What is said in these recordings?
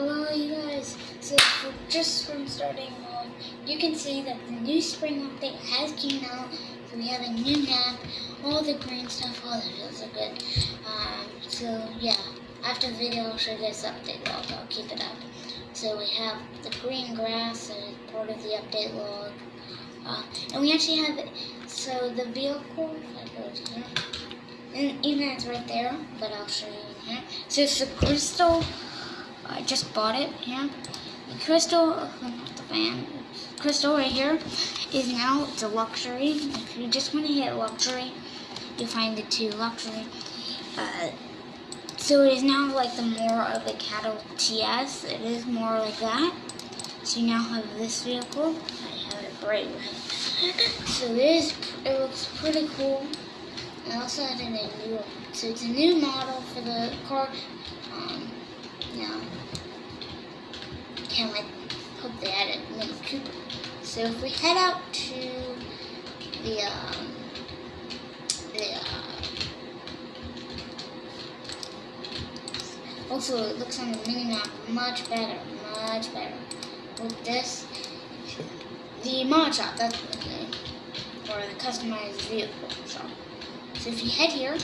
Hello, you guys. So, just from starting on, you can see that the new spring update has came out. So we have a new map, all the green stuff. Oh, that feels so good. Um, so yeah, after the video, I'll show you guys the update log. I'll keep it up. So we have the green grass is part of the update log. Uh, and we actually have, it so the vehicle, here, and even it's right there, but I'll show you in here. So it's the crystal I just bought it here. The crystal, the fan, crystal right here is now it's a luxury. If you just want to hit luxury, you find it to luxury. Uh, so it is now like the more of a cattle TS. It is more like that. So you now have this vehicle. I have it right So this, it looks pretty cool. I also added a new, so it's a new model for the car. Um, yeah can like hope they added Mini Cooper. So if we head out to the um, the uh, also it looks on the mini map much better, much better. With this, the mod shop, that's the name, or the customized vehicle shop. So if you head here,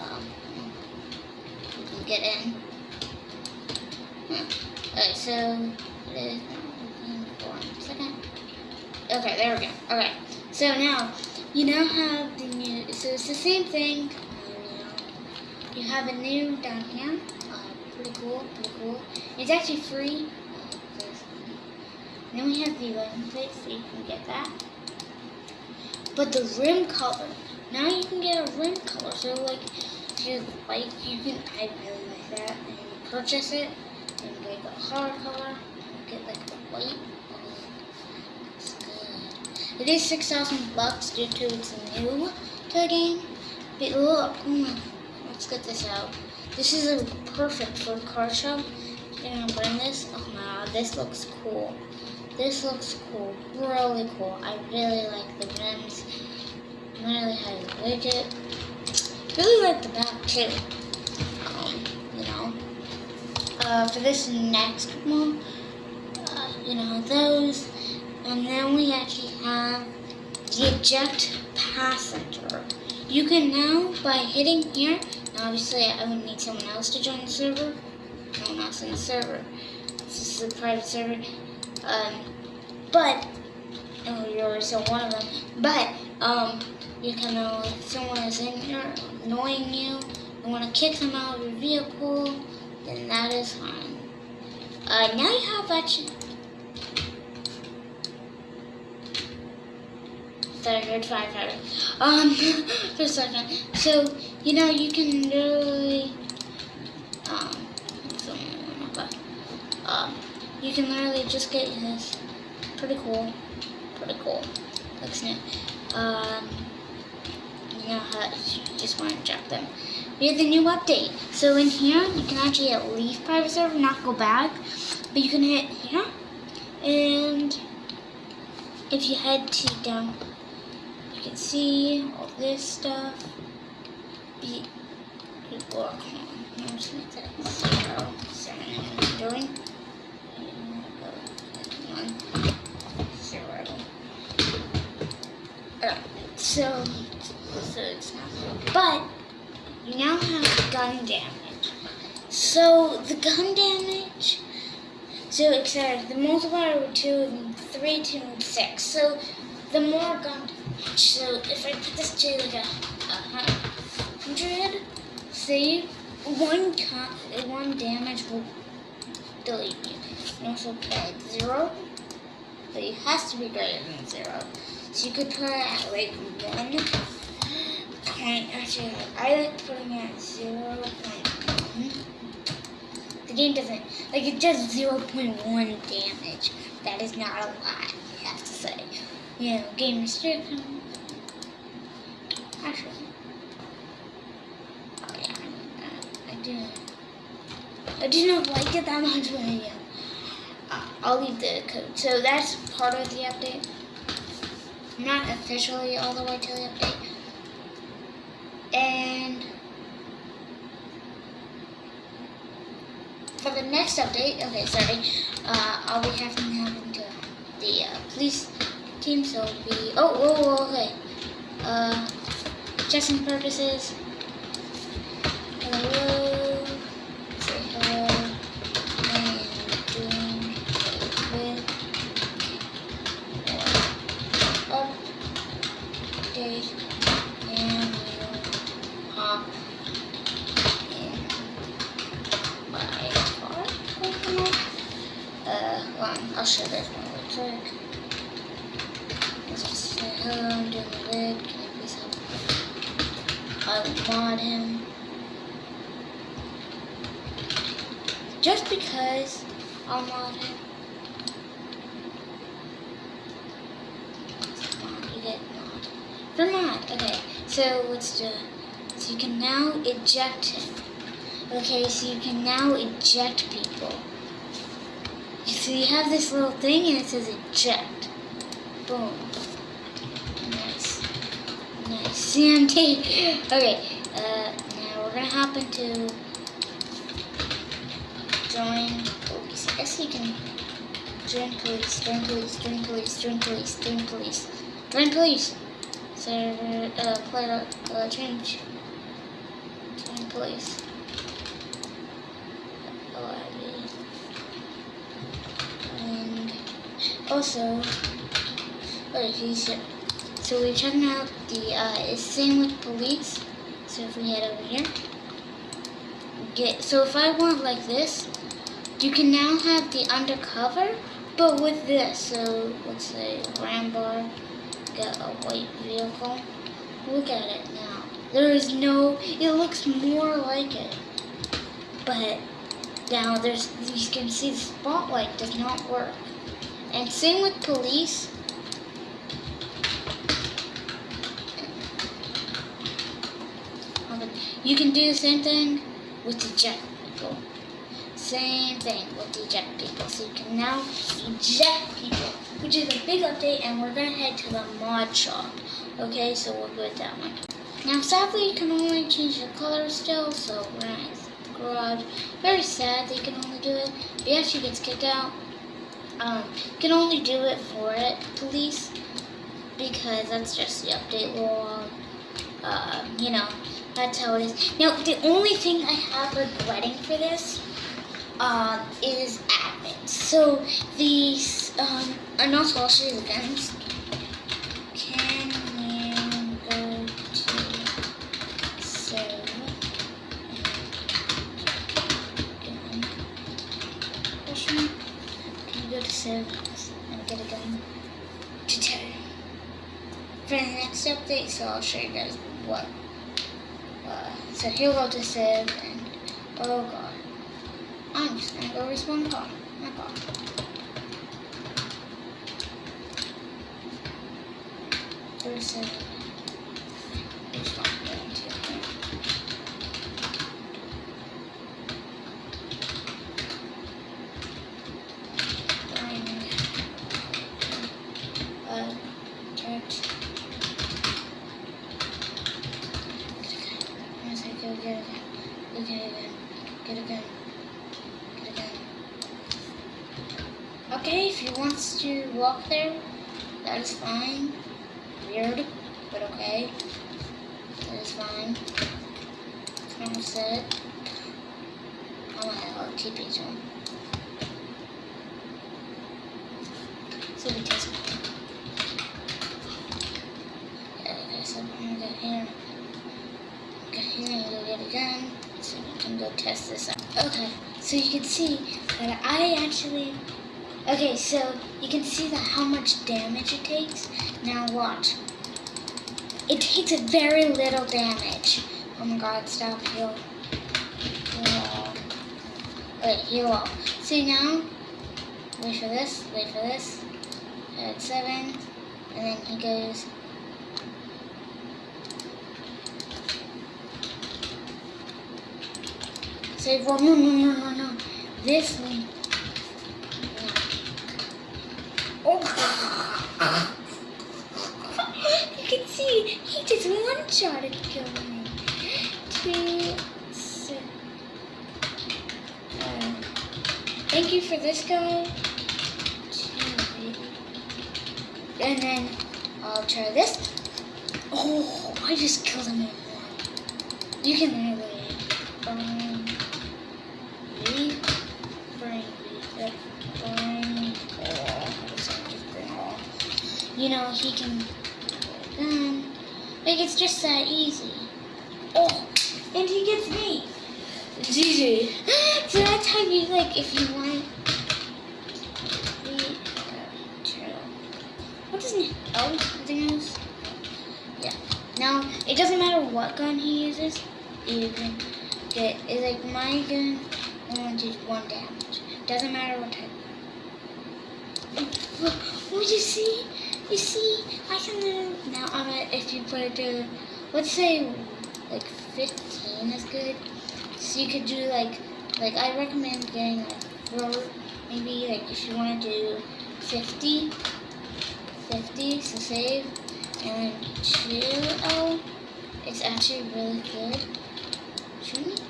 um, you can get in. Okay, so. Okay, there we go. Okay, so now you now have the new. So it's the same thing. You have a new down here. Pretty cool, pretty cool. It's actually free. Then we have the license plate, so you can get that. But the rim color. Now you can get a rim color. So like, if you like, you can. I really like that. And purchase it the hard color, get like the white. It is 6,000 bucks due to it's new to the game. But look, let's get this out. This is a perfect for car show. You're gonna bring this. Oh my god, this looks cool. This looks cool, really cool. I really like the rims. Really you widget. Really like the back too uh, for this next one, uh, you know, those. And then we actually have the eject passenger. You can now, by hitting here, obviously I would need someone else to join the server. No one else in the server. This is a private server. Um, but, oh, you're so one of them. But, um, you can know someone is in here annoying you, you want to kick them out of your vehicle, then that is fine. Uh, now you have actually... Thought I heard five five. Um, for a second. So, you know, you can literally... Um, um, you can literally just get this. Pretty cool. Pretty cool. Looks neat. Um, you know how you just want to drop them. We have the new update. So in here, you can actually at leave private server, not go back. But you can hit here. And if you head to down, you can see all this stuff. Be, are I'm just zero, seven, I'm doing. So, so it's not, but now have gun damage. So the gun damage, so it's uh, the multiplier of 2 and 3, 2, and 6. So the more gun damage, so if I put this to like a, a hundred, see, one, one damage will delete you. And also put 0, but it has to be greater than 0. So you could put it at like 1. Okay, actually, I like putting it at zero point one. The game doesn't, like, it does 0.1 damage. That is not a lot, I have to say. You know, game restriction. Actually. Yeah, I, I do. I do not like it that much, but yeah. I'll leave the code. So that's part of the update. Not officially all the way to the update and for the next update, okay, sorry, uh, I'll be having to the uh, police team, so be. Oh, oh, okay. Uh, testing purposes. Hello. Say hello. And doing with update and we'll hop in my car. On, I'll show this one real quick. Let's just say hello, I'm doing the vid. Can I please help? I will mod him. Just because I'll mod him. You get mod. For mod, okay. So let's do it. So you can now eject him. Okay, so you can now eject people. So you have this little thing and it says eject. Boom. Nice. Nice. CMT. Okay, uh, now we're gonna hop into join police. I guess you can join police, join police, join police, join police, join police, join police. Server, uh, play, uh, change. Join police. OIV. And also, wait, he's here. So we're checking out the, uh, same with police. So if we head over here, get, so if I want like this, you can now have the undercover, but with this. So let's say Rambar, get a white vehicle. Look at it now. There is no, it looks more like it. But now there's, you can see the spotlight does not work. And same with police. You can do the same thing with the jet people. Same thing with the eject people. So you can now eject people, which is a big update, and we're gonna head to the mod shop. Okay, so we'll go with that one. Now, sadly, you can only change the color still, so we're gonna the garage. Very sad that you can only do it. But yeah, she gets kicked out. Um, can only do it for it, police, because that's just the update law. Uh, you know, that's how it is. Now, the only thing I have regretting for this um, is admin. So these, um, and also I'll show you the guns. Can you go to save and get a gun to Terry? For the next update, so I'll show you guys what. Uh, so here we'll go to save and oh god. I'm just gonna go respawn car. My car. There's a respawn gun too. Find uh church. Once I go get it, go get it, get it, get it. Okay, if he wants there, that is fine. Weird, but okay. That is fine. Normal set. I'm oh, gonna TP to him. So we test him. Yeah, okay, so I'm gonna go here. Go here and go get a gun. So we can go test this out. Okay, so you can see that I actually Okay, so you can see that how much damage it takes. Now watch. It takes a very little damage. Oh my god, stop, heal. Heal. Wait, heal all. See now? Wait for this, wait for this. At seven. And then he goes. Save one. No, no, no, no, no. This one. Oh. you can see he just one shot at killing me. Two, six, uh, thank you for this guy. And then I'll try this. Oh, I just killed him in one. You can really burn, leave, bring, bring, all. You know, he can, um, like it's just that easy. Oh, and he gets me. GG. so that's how you, like, if you want uh, What doesn't he? Oh, nothing else? Yeah. Now, it doesn't matter what gun he uses. You can get, it's like my gun only does one damage. Doesn't matter what type. Oh, you see? You see? I can, now I'm gonna, if you put it to, let's say, like 15 is good. So you could do like, like I recommend getting like four, maybe like if you want to do 50, 50 to save, and then 2L is actually really good. Shoot?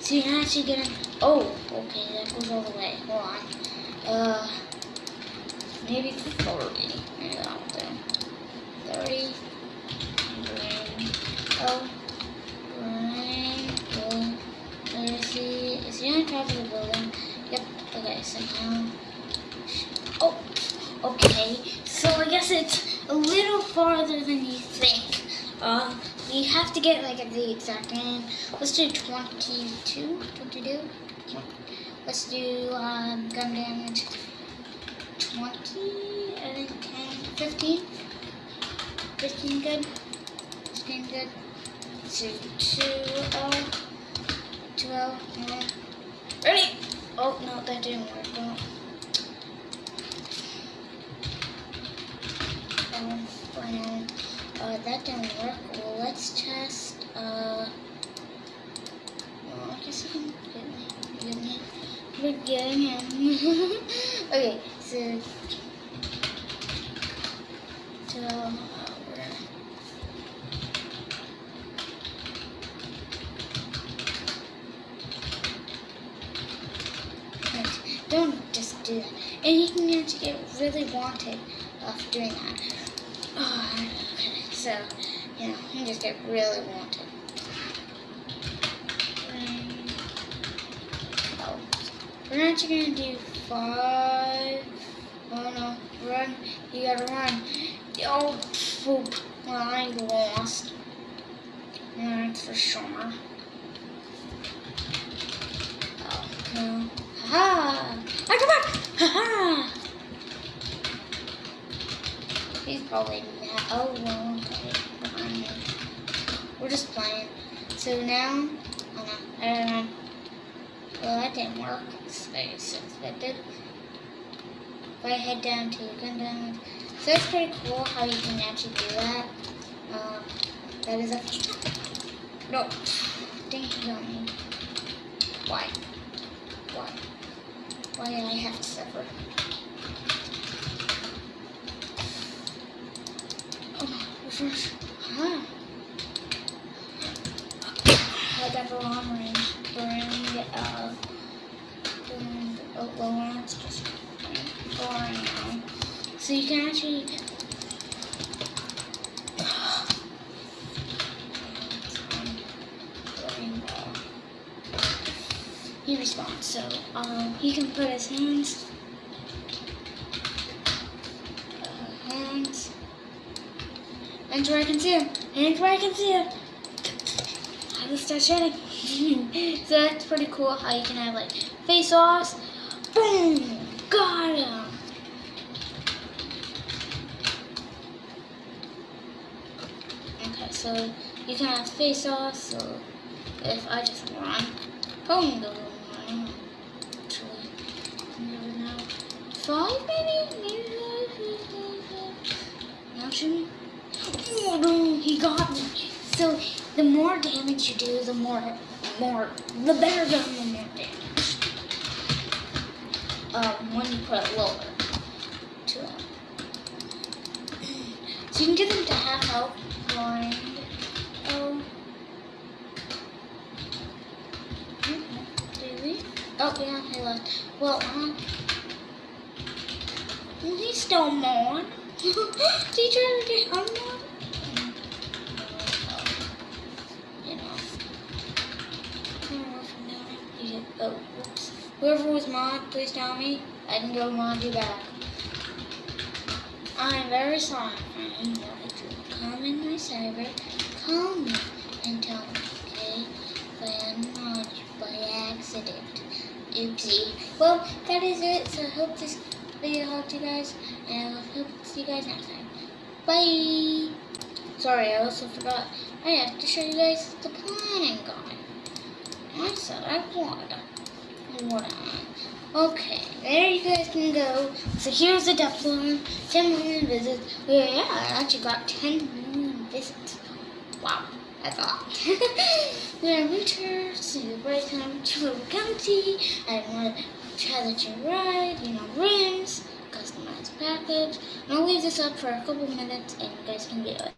So you're actually gonna, oh, okay, that goes all the way, hold on. Uh, maybe 30, maybe that'll do. 30, oh, Let me see, is he on top of the building? Yep, okay, so now, oh, okay, so I guess it's a little farther than you think. Uh, you have to get like the exact name. Let's do 22, 22? Let's do um, gun damage 20, and then 10, 15. 15 good. 15 good. So 2, uh, 12, no. Ready? Oh, no, that didn't work. Don't. Um, well, uh, that didn't work. Well, let's test, uh, well, I guess I can get me, get me, we're getting so, Don't just do that. And you can actually get really wanted of doing that. Oh, okay. So, you you just get really wanted. Um, oh. We're actually going to do five. Run. You gotta run. Oh, poop. Well, I lost. That's for sure. Oh, no. Ha! I come back! Ha ha! He's probably mad. Oh, well. Behind me. We're just playing. So now, no, I don't know. Well, that didn't work. Expected. If I head down to gun down. So that's pretty cool how you can actually do that. Um, that is a. No. He got me. Why? Why? Why did I have to suffer? Oh, refresh. Huh. I got the long range. Bring, uh, and, oh, well, it's just now. So you can actually he responds. So um, he can put his hands, uh, hands, hands where I can see him, hands where I can see him. I will start shooting. so that's pretty cool how you can have like face offs. Boom! Got him! Okay, so you can have face off, so if I just run, boom, the Actually, never know. Five maybe? Maybe Now shoot. Oh he got me. So the more damage you do, the more, more, the better gun. Um, when you put it lower it. So you can get them to half health blind. Oh. Oh yeah, I left. Well, um, he's still more. Did you try to get on Whoever was mod, please tell me. I can go mod you back. I'm very sorry. Wanted to come in my server, call me, and tell me, okay? I mod by accident. Oopsie. Well, that is it. So I hope this video helped you guys, and I hope to see you guys next time. Bye. Sorry, I also forgot. I have to show you guys the planning guide. I said I would. What? Okay, there you guys can go. So here's the farm. 10 million visits. Yeah, I actually got 10 million visits. Wow, that's a lot. We're in winter, so the right time to county. I want to try that you ride, you know, rims, customized package. I'll leave this up for a couple minutes and you guys can do it.